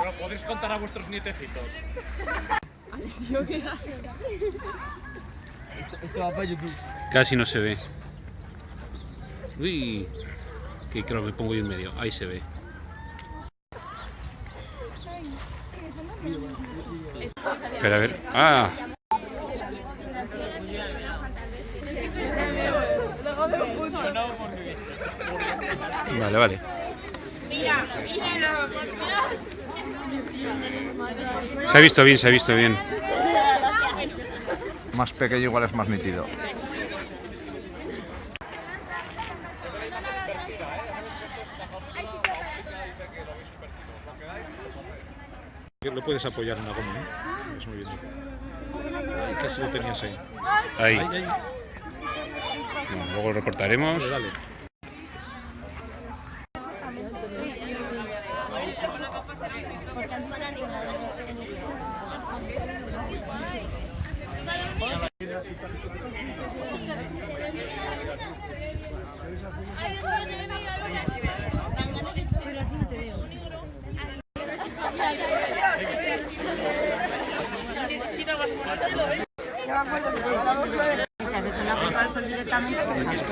Se lo podéis contar a vuestros nietecitos. Esto va para YouTube. Casi no se ve. Uy, que creo que me pongo yo en medio. Ahí se ve. Espera, a ver. ¡Ah! Vale, vale. Se ha visto bien, se ha visto bien. Más pequeño igual es más nítido. Lo puedes apoyar en la goma, ¿no? Es muy bien. Ahí casi lo tenías ahí. Ahí. Ahí, ahí. Bueno, luego lo recortaremos. Dale, dale.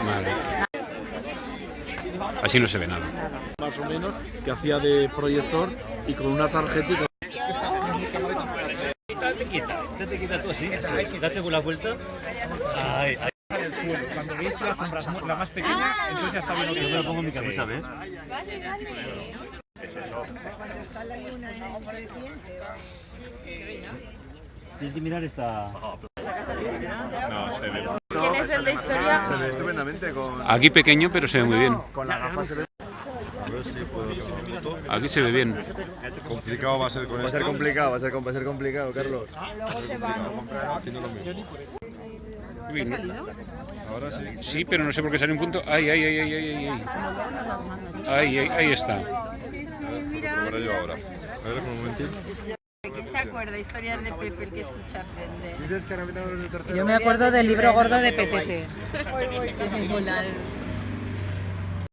Vale. Así no se ve nada. más o menos, que hacía de proyector y con una tarjeta Te quita, te, te quita tú así. Date con la vuelta. Ay, ay. el suelo. Cuando veis que la sombra es la más pequeña, entonces ya está bien Yo me lo pongo en mi cabeza, ¿ves? Tienes que mirar esta. ¿Quién es el de historia? Se ve estupendamente con, Aquí pequeño, pero se ve muy bien. con la gafa. Se ve. A ver si puedo. Aquí se ve bien. Complicado va a ser con Va a ser complicado, va a ser, va a ser complicado, Carlos. Lo mismo. Uy, no. Ahora sí. Sí, pero no sé por qué sale un punto. Ay, ay, ay, ay, ay, ay. Ahí, ahí, ahí está. Ahora yo ahora. A ver, un momentito. ¿Quién se acuerda? Historias de Pepe, el que escucha aprende. Dices que ahora metamos el tercero. Yo me acuerdo del libro gordo de Petete.